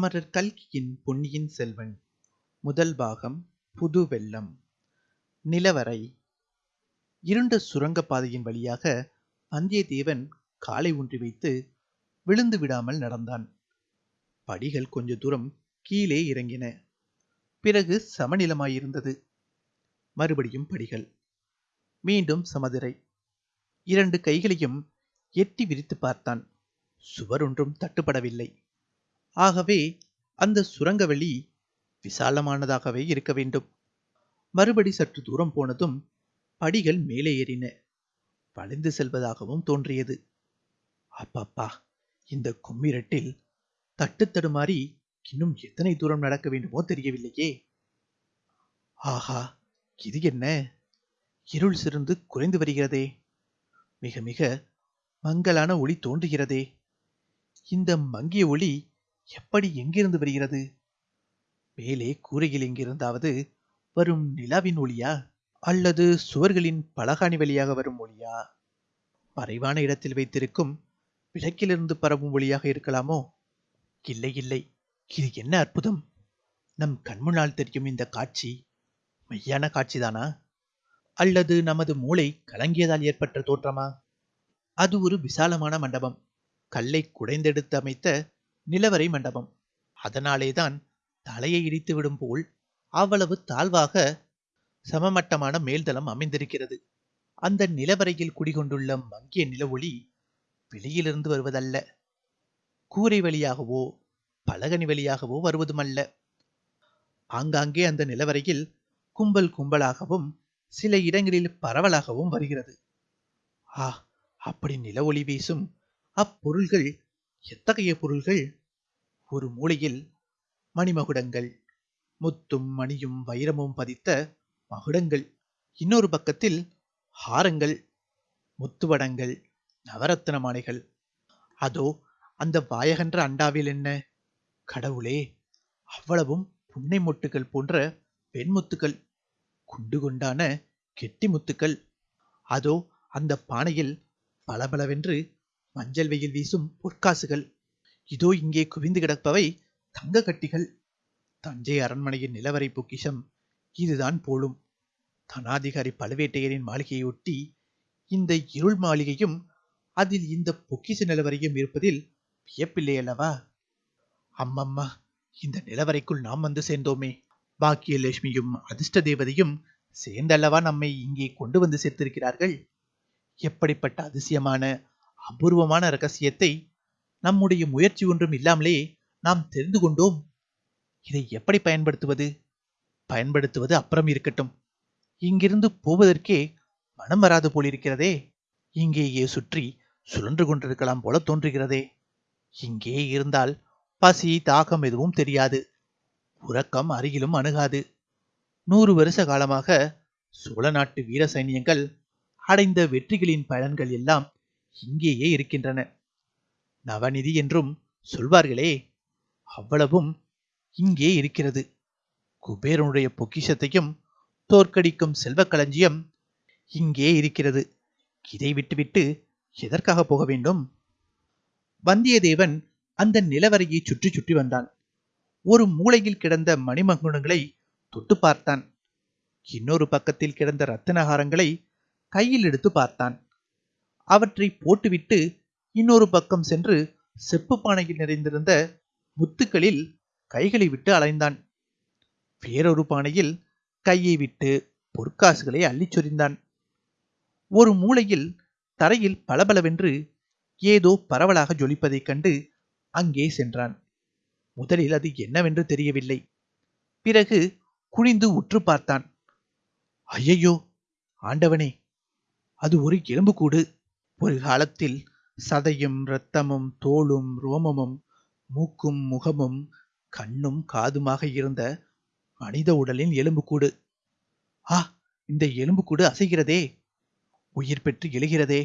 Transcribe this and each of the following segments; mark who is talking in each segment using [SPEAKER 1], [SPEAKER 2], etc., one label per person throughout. [SPEAKER 1] அமரர் கல்கியின் பொன்னியின் செல்வன் முதல் பாகம் புது வெள்ளம் நிலவரை இருண்ட சுரங்கப்பாதையின் வழியாக வந்தியத்தேவன் காலை ஊன்றி வைத்து விழுந்து விடாமல் நடந்தான் படிகள் கொஞ்ச தூரம் கீழே இறங்கின பிறகு சமநிலமாயிருந்தது மறுபடியும் படிகள் மீண்டும் சமதிரை இரண்டு கைகளையும் எட்டி விரித்து பார்த்தான் சுவர் ஒன்றும் தட்டுப்படவில்லை ஆகவே அந்த சுரங்கவெளி விசாலமானதாகவே இருக்க வேண்டும் மறுபடி சற்று தூரம் போனதும் படிகள் மேலே ஏறின வளைந்து செல்வதாகவும் தோன்றியது அப்பப்பா இந்த கும்மிரட்டில் தட்டு தடுமாறி இன்னும் எத்தனை தூரம் நடக்க வேண்டுமோ தெரியவில்லையே ஆஹா இது என்ன இருள் சிறந்து குறைந்து வருகிறதே மிக மிக மங்கலான ஒளி தோன்றுகிறதே இந்த மங்கிய ஒளி எப்படி எங்கிருந்து வருகிறது மேலே கூரையில் எங்கிருந்தாவது வரும் நிலாவின் ஒளியா அல்லது சுவர்களின் பலகாணி வழியாக வரும் ஒளியா மறைவான இடத்தில் வைத்திருக்கும் விளக்கிலிருந்து பரவும் ஒளியாக இருக்கலாமோ இல்லை இல்லை இது என்ன அற்புதம் நம் கண்முன்னால் தெரியும் இந்த காட்சி மெய்யான காட்சிதானா அல்லது நமது மூளை கலங்கியதால் ஏற்பட்ட தோற்றமா அது ஒரு விசாலமான மண்டபம் கல்லை குடைந்தெடுத்து அமைத்த நிலவரை மண்டபம் அதனாலேதான் தலையை இடித்து போல் அவ்வளவு தாழ்வாக சமமட்டமான மேல்தளம் அமைந்திருக்கிறது அந்த நிலவரையில் குடிகொண்டுள்ள மங்கிய நில ஒளி வெளியிலிருந்து வருவதல்ல கூரை வழியாகவோ பலகனி வழியாகவோ வருவதுமல்ல ஆங்காங்கே அந்த நிலவரையில் கும்பல் கும்பலாகவும் சில இடங்களில் பரவலாகவும் வருகிறது ஆ அப்படி நில ஒளி வீசும் அப்பொருள்கள் எத்தகைய பொருள்கள் ஒரு மூலையில் மணிமகுடங்கள் முத்தும் மணியும் வைரமும் பதித்த மகுடங்கள் இன்னொரு பக்கத்தில் ஹாரங்கள் முத்துவடங்கள் நவரத்தின மாலைகள் அதோ அந்த வாயகன்ற அண்டாவில் என்ன கடவுளே அவ்வளவும் புன்னை மொட்டுகள் போன்ற பெண்முத்துக்கள் குண்டு கொண்டான கெட்டி முத்துக்கள் அதோ அந்த பானையில் பளபளவென்று மஞ்சள் வெயில் வீசும் பொற்காசுகள் இதோ இங்கே குவிந்து கிடப்பவை தங்க கட்டிகள் தஞ்சை அரண்மனையின் நிலவரை பொக்கிஷம் இதுதான் போலும் தனாதிகாரி பழுவேட்டையரின் மாளிகையை ஒட்டி இந்த இருள் மாளிகையும் அதில் இந்த பொக்கிஷ நிலவரையும் இருப்பதில் வியப்பில்லை அல்லவா அம்மம்மா இந்த நிலவரைக்குள் நாம் வந்து சேர்ந்தோமே பாக்கியலட்சுமியும் அதிர்ஷ்ட தேவதையும் சேர்ந்தல்லவா நம்மை இங்கே கொண்டு வந்து சேர்த்திருக்கிறார்கள் எப்படிப்பட்ட அதிசயமான அபூர்வமான ரகசியத்தை நம்முடைய முயற்சி ஒன்றும் இல்லாமலே நாம் தெரிந்து கொண்டோம் இதை எப்படி பயன்படுத்துவது பயன்படுத்துவது அப்புறம் இருக்கட்டும் இங்கிருந்து போவதற்கே மனம் வராது போலிருக்கிறதே இங்கேயே சுற்றி சுழன்று கொண்டிருக்கலாம் போல தோன்றுகிறதே இங்கே இருந்தால் பசி தாகம் எதுவும் தெரியாது உறக்கம் அருகிலும் அணுகாது நூறு வருஷ காலமாக சோழ நாட்டு வீர சைனியங்கள் அடைந்த வெற்றிகளின் பலன்கள் எல்லாம் இங்கேயே இருக்கின்றன நவநிதி என்றும் சொல்வார்களே அவ்வளவும் இங்கே இருக்கிறது குபேரனுடைய பொக்கிஷத்தையும் தோற்கடிக்கும் செல்வக்களஞ்சியம் இங்கே இருக்கிறது இதை விட்டுவிட்டு எதற்காக போக வேண்டும் வந்தியத்தேவன் அந்த நிலவரையை சுற்றி சுற்றி வந்தான் ஒரு மூளையில் கிடந்த மணிமங்குணங்களை தொட்டு பார்த்தான் இன்னொரு பக்கத்தில் கிடந்த ரத்தனகாரங்களை கையில் எடுத்து பார்த்தான் அவற்றை போட்டுவிட்டு இன்னொரு பக்கம் சென்று செப்பு பானையில் நிறைந்திருந்த முத்துக்களில் கைகளை விட்டு அலைந்தான் வேறொரு பானையில் கையை விட்டு பொற்காசுகளை அள்ளிச் சொரிந்தான் ஒரு மூலையில் தரையில் பளபளவென்று ஏதோ பரவலாக ஜொலிப்பதைக் கண்டு அங்கே சென்றான் முதலில் அது என்னவென்று தெரியவில்லை பிறகு குனிந்து உற்று பார்த்தான் ஐயையோ ஆண்டவனே அது ஒரு எலும்புக்கூடு ஒரு காலத்தில் சதையும் இரத்தமும் தோளும் ரோமமும் மூக்கும் முகமும் கண்ணும் காதுமாக இருந்த மனித உடலின் எலும்புக்கூடு ஆ இந்த எலும்புக்கூடு அசைகிறதே உயிர் பெற்று எழுகிறதே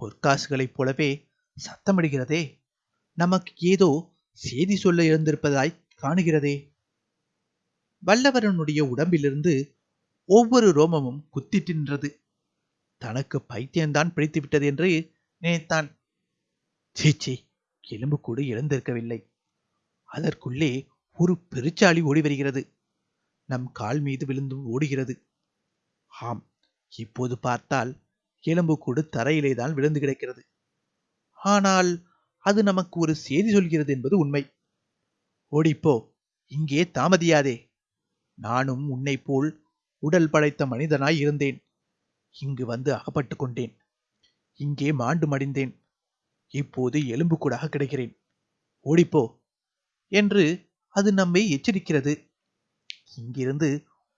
[SPEAKER 1] பொற்காசுகளைப் போலவே சத்தமிடுகிறதே நமக்கு ஏதோ செய்தி சொல்ல இருந்திருப்பதாய் காணுகிறதே வல்லவரனுடைய உடம்பிலிருந்து ஒவ்வொரு ரோமமும் நின்றது தனக்கு பைத்தியம்தான் பிடித்துவிட்டது என்று நினைத்தான் சீச்சி எலும்பு கூட எழுந்திருக்கவில்லை அதற்குள்ளே ஒரு பெருச்சாளி ஓடி வருகிறது நம் கால் மீது விழுந்து ஓடுகிறது ஆம் இப்போது பார்த்தால் எலும்பு கூடு தரையிலே தான் விழுந்து கிடக்கிறது ஆனால் அது நமக்கு ஒரு செய்தி சொல்கிறது என்பது உண்மை ஓடிப்போ இங்கே தாமதியாதே நானும் உன்னை போல் உடல் படைத்த மனிதனாய் இருந்தேன் இங்கு வந்து அகப்பட்டு கொண்டேன் இங்கே மாண்டு மடிந்தேன் இப்போது எலும்பு கூடாக கிடைக்கிறேன் ஓடிப்போ என்று அது நம்மை எச்சரிக்கிறது இங்கிருந்து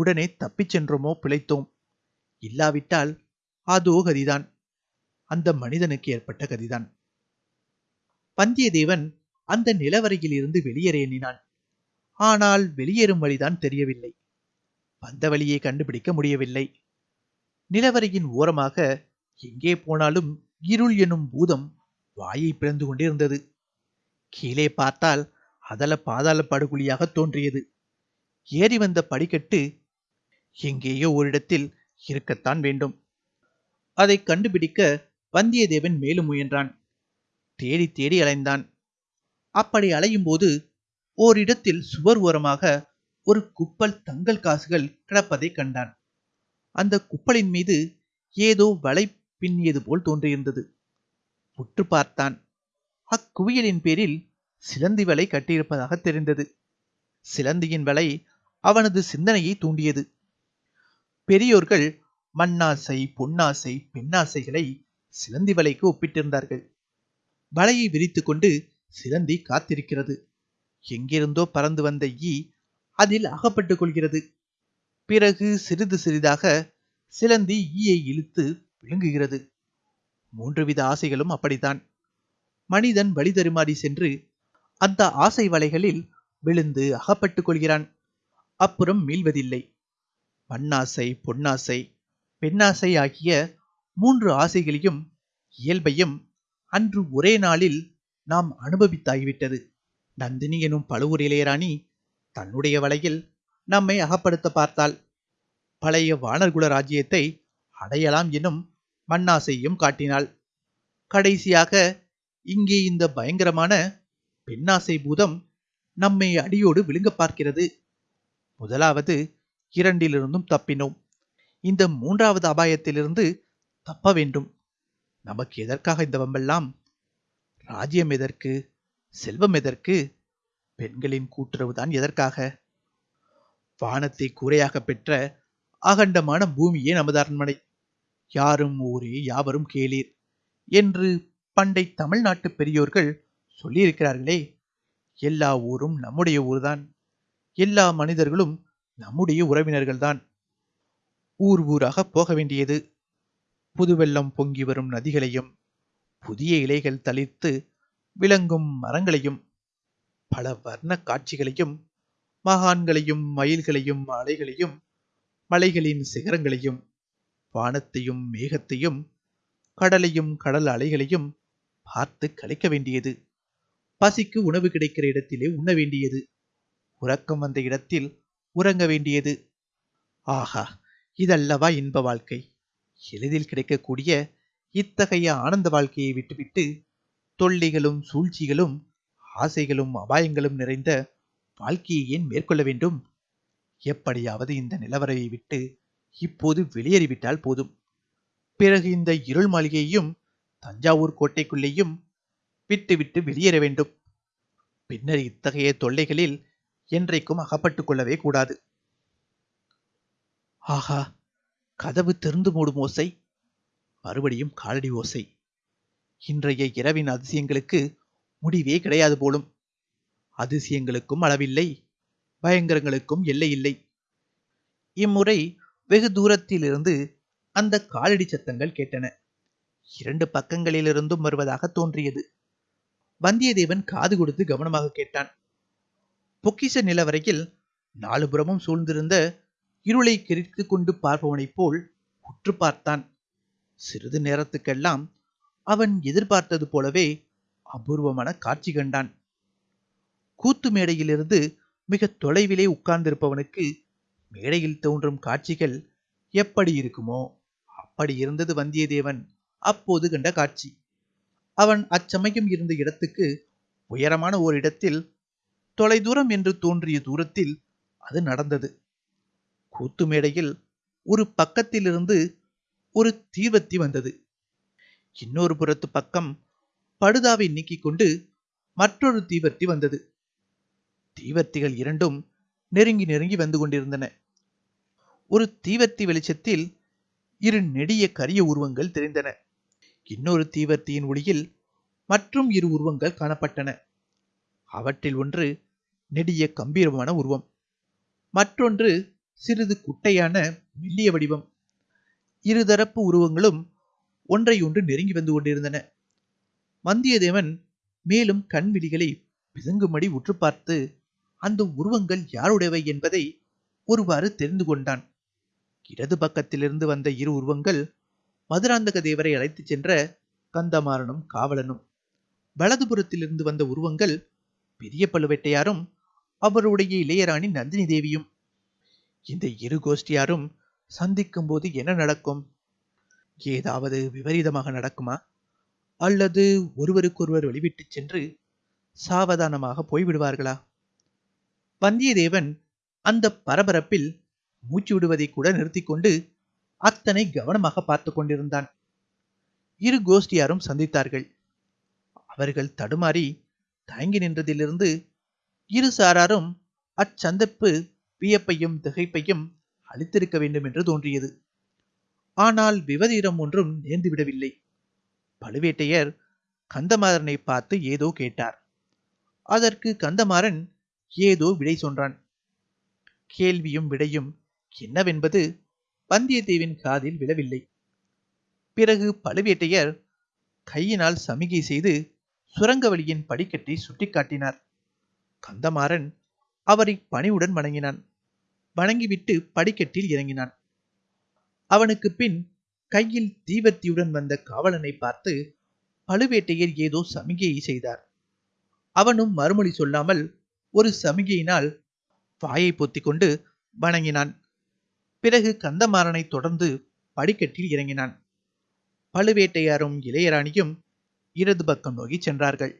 [SPEAKER 1] உடனே தப்பிச் சென்றோமோ பிழைத்தோம் இல்லாவிட்டால் அதோ கதிதான் அந்த மனிதனுக்கு ஏற்பட்ட கதிதான் வந்தியத்தேவன் அந்த நிலவரையில் இருந்து வெளியேற எண்ணினான் ஆனால் வெளியேறும் வழிதான் தெரியவில்லை வந்த வழியை கண்டுபிடிக்க முடியவில்லை நிலவரையின் ஓரமாக எங்கே போனாலும் இருள் என்னும் பூதம் வாயை பிளந்து கொண்டிருந்தது கீழே பார்த்தால் அதல பாதாள படுகொலியாக தோன்றியது ஏறி வந்த படிக்கட்டு எங்கேயோ ஓரிடத்தில் இருக்கத்தான் வேண்டும் அதை கண்டுபிடிக்க வந்தியத்தேவன் மேலும் முயன்றான் தேடி தேடி அலைந்தான் அப்படி அலையும் போது ஓரிடத்தில் சுவர் ஓரமாக ஒரு குப்பல் தங்கல் காசுகள் கிடப்பதை கண்டான் அந்த குப்பலின் மீது ஏதோ வலை பின்னியது போல் தோன்றியிருந்தது உற்று பார்த்தான் அக்குவியலின் பேரில் சிலந்தி வலை கட்டியிருப்பதாக தெரிந்தது சிலந்தியின் வலை அவனது சிந்தனையை தூண்டியது பெரியோர்கள் மண்ணாசை பொன்னாசை பெண்ணாசைகளை சிலந்தி வலைக்கு ஒப்பிட்டிருந்தார்கள் வலையை விரித்து கொண்டு சிலந்தி காத்திருக்கிறது எங்கிருந்தோ பறந்து வந்த ஈ அதில் அகப்பட்டுக் கொள்கிறது பிறகு சிறிது சிறிதாக சிலந்தி ஈயை இழுத்து விழுங்குகிறது மூன்று வித ஆசைகளும் அப்படித்தான் மனிதன் வழி தருமாறி சென்று அந்த ஆசை வலைகளில் விழுந்து அகப்பட்டுக் கொள்கிறான் அப்புறம் மீள்வதில்லை மண்ணாசை பொன்னாசை பெண்ணாசை ஆகிய மூன்று ஆசைகளையும் இயல்பையும் அன்று ஒரே நாளில் நாம் அனுபவித்தாகிவிட்டது நந்தினி எனும் பழுவூர் இளையராணி தன்னுடைய வலையில் நம்மை அகப்படுத்த பார்த்தாள் பழைய வானர்குல ராஜ்யத்தை அடையலாம் எனும் மண்ணாசையும் காட்டினாள் கடைசியாக இங்கே இந்த பயங்கரமான பெண்ணாசை பூதம் நம்மை அடியோடு விழுங்க பார்க்கிறது முதலாவது இரண்டிலிருந்தும் தப்பினோம் இந்த மூன்றாவது அபாயத்திலிருந்து தப்ப வேண்டும் நமக்கு எதற்காக இந்த வம்பெல்லாம் ராஜ்யம் எதற்கு செல்வம் எதற்கு பெண்களின் கூட்டுறவுதான் எதற்காக வானத்தை கூரையாக பெற்ற அகண்டமான பூமியே நமது அரண்மனை யாரும் ஊரே யாவரும் கேளீர் என்று பண்டை தமிழ்நாட்டு பெரியோர்கள் சொல்லியிருக்கிறார்களே எல்லா ஊரும் நம்முடைய ஊர்தான் எல்லா மனிதர்களும் நம்முடைய உறவினர்கள்தான் ஊர் ஊராக போக வேண்டியது புதுவெள்ளம் பொங்கி வரும் நதிகளையும் புதிய இலைகள் தளிர்த்து விளங்கும் மரங்களையும் பல வர்ண காட்சிகளையும் மகான்களையும் மயில்களையும் அலைகளையும் மலைகளின் சிகரங்களையும் வானத்தையும் மேகத்தையும் கடலையும் கடல் அலைகளையும் பார்த்து கலைக்க வேண்டியது பசிக்கு உணவு கிடைக்கிற இடத்திலே உண்ண வேண்டியது உறக்கம் வந்த இடத்தில் உறங்க வேண்டியது ஆஹா இதல்லவா இன்ப வாழ்க்கை எளிதில் கிடைக்கக்கூடிய இத்தகைய ஆனந்த வாழ்க்கையை விட்டுவிட்டு தொல்லிகளும் சூழ்ச்சிகளும் ஆசைகளும் அபாயங்களும் நிறைந்த வாழ்க்கையை ஏன் மேற்கொள்ள வேண்டும் எப்படியாவது இந்த நிலவரையை விட்டு இப்போது வெளியேறிவிட்டால் போதும் பிறகு இந்த இருள் மாளிகையையும் தஞ்சாவூர் கோட்டைக்குள்ளேயும் விட்டுவிட்டு வெளியேற வேண்டும் பின்னர் இத்தகைய தொல்லைகளில் என்றைக்கும் அகப்பட்டுக் கொள்ளவே கூடாது ஆஹா கதவு திறந்து மூடும் ஓசை மறுபடியும் காலடி ஓசை இன்றைய இரவின் அதிசயங்களுக்கு முடிவே கிடையாது போலும் அதிசயங்களுக்கும் அளவில்லை பயங்கரங்களுக்கும் எல்லையில்லை இம்முறை வெகு தூரத்திலிருந்து அந்த காலடி சத்தங்கள் கேட்டன இரண்டு பக்கங்களிலிருந்தும் வருவதாக தோன்றியது வந்தியத்தேவன் காது கொடுத்து கவனமாக கேட்டான் பொக்கிஷ நிலவரையில் நாலுபுறமும் சூழ்ந்திருந்த இருளை கிரித்து கொண்டு பார்ப்பவனைப் போல் உற்று பார்த்தான் சிறிது நேரத்துக்கெல்லாம் அவன் எதிர்பார்த்தது போலவே அபூர்வமான காட்சி கண்டான் கூத்து மேடையிலிருந்து மிக தொலைவிலே உட்கார்ந்திருப்பவனுக்கு மேடையில் தோன்றும் காட்சிகள் எப்படி இருக்குமோ அப்படி இருந்தது வந்தியத்தேவன் அப்போது கண்ட காட்சி அவன் அச்சமயம் இருந்த இடத்துக்கு உயரமான ஓர் இடத்தில் தொலைதூரம் என்று தோன்றிய தூரத்தில் அது நடந்தது கூத்து மேடையில் ஒரு பக்கத்திலிருந்து ஒரு தீவத்தி வந்தது இன்னொரு புறத்து பக்கம் படுதாவை நீக்கிக் கொண்டு மற்றொரு தீவர்த்தி வந்தது தீவர்த்திகள் இரண்டும் நெருங்கி நெருங்கி வந்து கொண்டிருந்தன ஒரு தீவர்த்தி வெளிச்சத்தில் இரு நெடிய கரிய உருவங்கள் தெரிந்தன இன்னொரு தீவர்த்தியின் ஒளியில் மற்றும் இரு உருவங்கள் காணப்பட்டன அவற்றில் ஒன்று நெடிய கம்பீரமான உருவம் மற்றொன்று சிறிது குட்டையான மெல்லிய வடிவம் இருதரப்பு உருவங்களும் ஒன்றையொன்று நெருங்கி வந்து கொண்டிருந்தன வந்தியத்தேவன் மேலும் கண் விழிகளை பிதுங்கும்படி உற்று பார்த்து அந்த உருவங்கள் யாருடையவை என்பதை ஒருவாறு தெரிந்து கொண்டான் இடது பக்கத்திலிருந்து வந்த இரு உருவங்கள் மதுராந்தக தேவரை அழைத்துச் சென்ற கந்தமாறனும் காவலனும் வலதுபுறத்திலிருந்து வந்த உருவங்கள் பெரிய பழுவேட்டையாரும் அவருடைய இளையராணி நந்தினி தேவியும் இந்த இரு கோஷ்டியாரும் சந்திக்கும் போது என்ன நடக்கும் ஏதாவது விபரீதமாக நடக்குமா அல்லது ஒருவருக்கொருவர் வெளிவிட்டு சென்று சாவதானமாக போய்விடுவார்களா வந்தியத்தேவன் அந்த பரபரப்பில் மூச்சு விடுவதை கூட நிறுத்தி கொண்டு அத்தனை கவனமாக பார்த்து கொண்டிருந்தான் இரு கோஷ்டியாரும் சந்தித்தார்கள் அவர்கள் தடுமாறி தயங்கி நின்றதிலிருந்து இரு சாராரும் அச்சந்தப்பு வியப்பையும் திகைப்பையும் அளித்திருக்க வேண்டும் என்று தோன்றியது ஆனால் விவதீரம் ஒன்றும் நேர்ந்துவிடவில்லை பழுவேட்டையர் கந்தமாறனை பார்த்து ஏதோ கேட்டார் அதற்கு கந்தமாறன் ஏதோ விடை சொன்னான் கேள்வியும் விடையும் என்னவென்பது வந்தியத்தேவின் காதில் விழவில்லை பிறகு பழுவேட்டையர் கையினால் சமிகை செய்து சுரங்க வழியின் படிக்கட்டை சுட்டிக்காட்டினார் கந்தமாறன் அவரை பணிவுடன் வணங்கினான் வணங்கிவிட்டு படிக்கட்டில் இறங்கினான் அவனுக்கு பின் கையில் தீவர்த்தியுடன் வந்த காவலனை பார்த்து பழுவேட்டையர் ஏதோ சமிகையை செய்தார் அவனும் மறுமொழி சொல்லாமல் ஒரு சமிகையினால் வாயை பொத்தி கொண்டு வணங்கினான் பிறகு கந்தமாறனை தொடர்ந்து படிக்கட்டில் இறங்கினான் பழுவேட்டையாரும் இளையராணியும் இடது பக்கம் நோக்கி சென்றார்கள்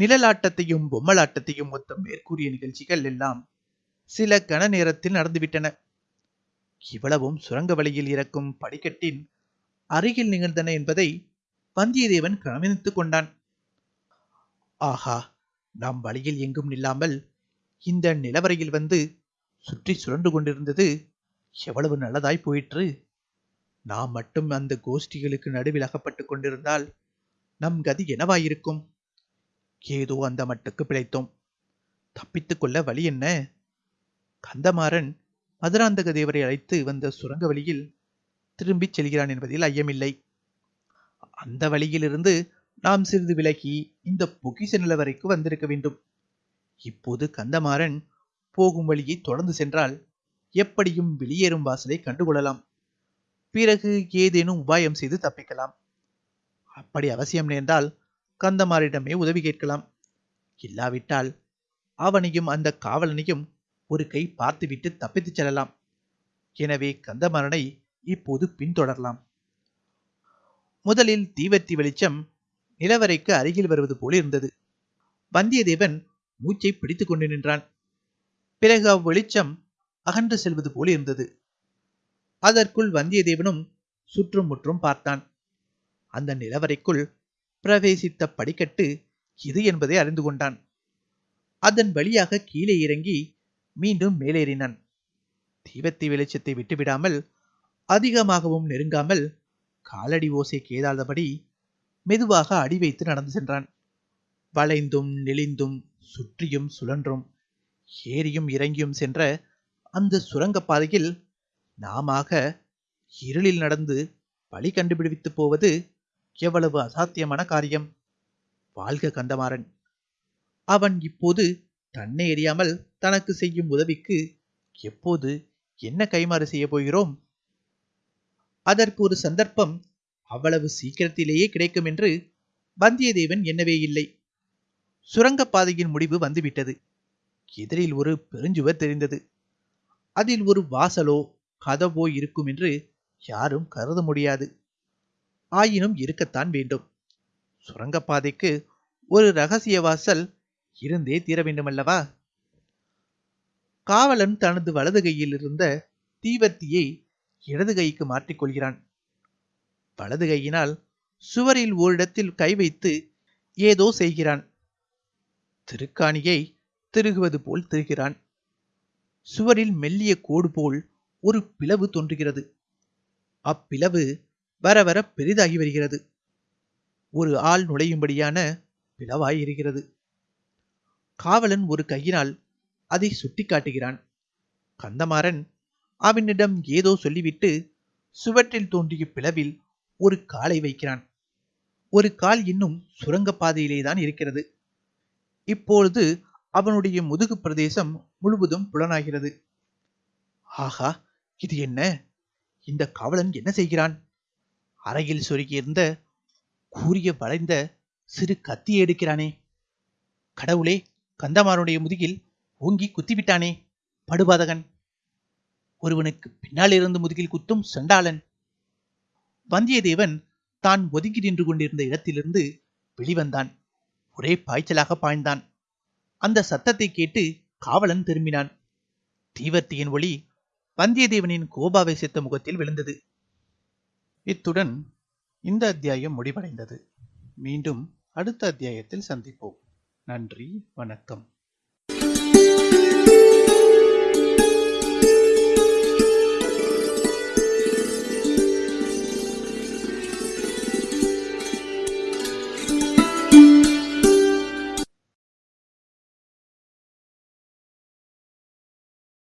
[SPEAKER 1] நிழலாட்டத்தையும் பொம்மலாட்டத்தையும் ஒத்த மேற்கூறிய நிகழ்ச்சிகள் எல்லாம் சில கன நேரத்தில் நடந்துவிட்டன இவ்வளவும் சுரங்க வழியில் இறக்கும் படிக்கட்டின் அருகில் நிகழ்ந்தன என்பதை வந்தியத்தேவன் கவனித்துக் கொண்டான் ஆஹா நாம் வழியில் எங்கும் நில்லாமல் இந்த நிலவரையில் வந்து சுற்றி சுழன்று கொண்டிருந்தது எவ்வளவு நல்லதாய் போயிற்று நாம் மட்டும் அந்த கோஷ்டிகளுக்கு நடுவில் அகப்பட்டு கொண்டிருந்தால் நம் கதி என்னவாயிருக்கும் ஏதோ அந்த மட்டுக்கு பிழைத்தோம் தப்பித்துக்கொள்ள வழி என்ன கந்தமாறன் மதுராந்தக தேவரை அழைத்து வந்த சுரங்க வழியில் திரும்பிச் செல்கிறான் என்பதில் ஐயமில்லை அந்த வழியிலிருந்து நாம் சிறிது விலகி இந்த பொக்கிஷ நிலவரைக்கு வந்திருக்க வேண்டும் இப்போது கந்தமாறன் போகும் வழியை தொடர்ந்து சென்றால் எப்படியும் வெளியேறும் வாசலை கண்டுகொள்ளலாம் பிறகு ஏதேனும் உபாயம் செய்து தப்பிக்கலாம் அப்படி அவசியம் நேர்ந்தால் கந்தமாரிடமே உதவி கேட்கலாம் இல்லாவிட்டால் அவனையும் அந்த காவலனையும் ஒரு கை பார்த்துவிட்டு தப்பித்துச் செல்லலாம் எனவே கந்தமாறனை இப்போது பின்தொடரலாம் முதலில் தீவர்த்தி வெளிச்சம் நிலவரைக்கு அருகில் வருவது போல இருந்தது வந்தியத்தேவன் மூச்சை பிடித்துக் கொண்டு நின்றான் பிறகு அவ்வெளிச்சம் அகன்று செல்வது போல இருந்தது அதற்குள் வந்தியத்தேவனும் சுற்றும் முற்றும் பார்த்தான் அந்த நிலவரைக்குள் பிரவேசித்த படிக்கட்டு இது என்பதை அறிந்து கொண்டான் அதன் வழியாக கீழே இறங்கி மீண்டும் மேலேறினான் தீபத்தி வெளிச்சத்தை விட்டுவிடாமல் அதிகமாகவும் நெருங்காமல் காலடி ஓசை கேதாதபடி மெதுவாக அடி வைத்து நடந்து சென்றான் வளைந்தும் நெளிந்தும் சுற்றியும் சுழன்றும் ஏறியும் இறங்கியும் சென்ற அந்த சுரங்கப்பாதையில் நாமாக இருளில் நடந்து வழி கண்டுபிடித்து போவது எவ்வளவு அசாத்தியமான காரியம் வாழ்க கந்தமாறன் அவன் இப்போது தன்னை எறியாமல் தனக்கு செய்யும் உதவிக்கு எப்போது என்ன கைமாறு செய்ய போகிறோம் அதற்கு ஒரு சந்தர்ப்பம் அவ்வளவு சீக்கிரத்திலேயே கிடைக்கும் என்று வந்தியத்தேவன் எண்ணவே இல்லை சுரங்கப்பாதையின் முடிவு வந்துவிட்டது எதிரில் ஒரு பெருஞ்சுவர் தெரிந்தது அதில் ஒரு வாசலோ கதவோ இருக்கும் என்று யாரும் கருத முடியாது ஆயினும் இருக்கத்தான் வேண்டும் சுரங்கப்பாதைக்கு ஒரு ரகசிய வாசல் இருந்தே தீர வேண்டுமல்லவா காவலன் தனது வலது கையில் இருந்த தீவர்த்தியை இடது கைக்கு மாற்றிக்கொள்கிறான் வலது கையினால் சுவரில் ஓரிடத்தில் கை வைத்து ஏதோ செய்கிறான் திருக்காணியை திருகுவது போல் திருகிறான் சுவரில் மெல்லிய கோடு போல் ஒரு பிளவு தோன்றுகிறது அப்பிளவு வர வர பெரிதாகி வருகிறது ஒரு ஆள் நுழையும்படியான பிளவாய் இருக்கிறது காவலன் ஒரு கையினால் அதை சுட்டி காட்டுகிறான் கந்தமாறன் அவனிடம் ஏதோ சொல்லிவிட்டு சுவற்றில் தோன்றிய பிளவில் ஒரு காலை வைக்கிறான் ஒரு கால் இன்னும் பாதையிலே தான் இருக்கிறது இப்பொழுது அவனுடைய முதுகு பிரதேசம் முழுவதும் புலனாகிறது ஆஹா இது என்ன இந்த காவலன் என்ன செய்கிறான் அறையில் சொருகியிருந்த கூறிய வளைந்த சிறு கத்தியை எடுக்கிறானே கடவுளே கந்தமாரனுடைய முதுகில் ஓங்கி குத்திவிட்டானே படுபாதகன் ஒருவனுக்கு பின்னால் இருந்து முதுகில் குத்தும் சண்டாளன் வந்தியத்தேவன் தான் ஒதுங்கி நின்று கொண்டிருந்த இடத்திலிருந்து வெளிவந்தான் ஒரே பாய்ச்சலாக பாய்ந்தான் அந்த சத்தத்தை கேட்டு காவலன் திரும்பினான் தீவர்த்தியின் ஒளி வந்தியத்தேவனின் கோபாவை சித்த முகத்தில் விழுந்தது இத்துடன் இந்த அத்தியாயம் முடிவடைந்தது மீண்டும் அடுத்த அத்தியாயத்தில் சந்திப்போம் நன்றி வணக்கம்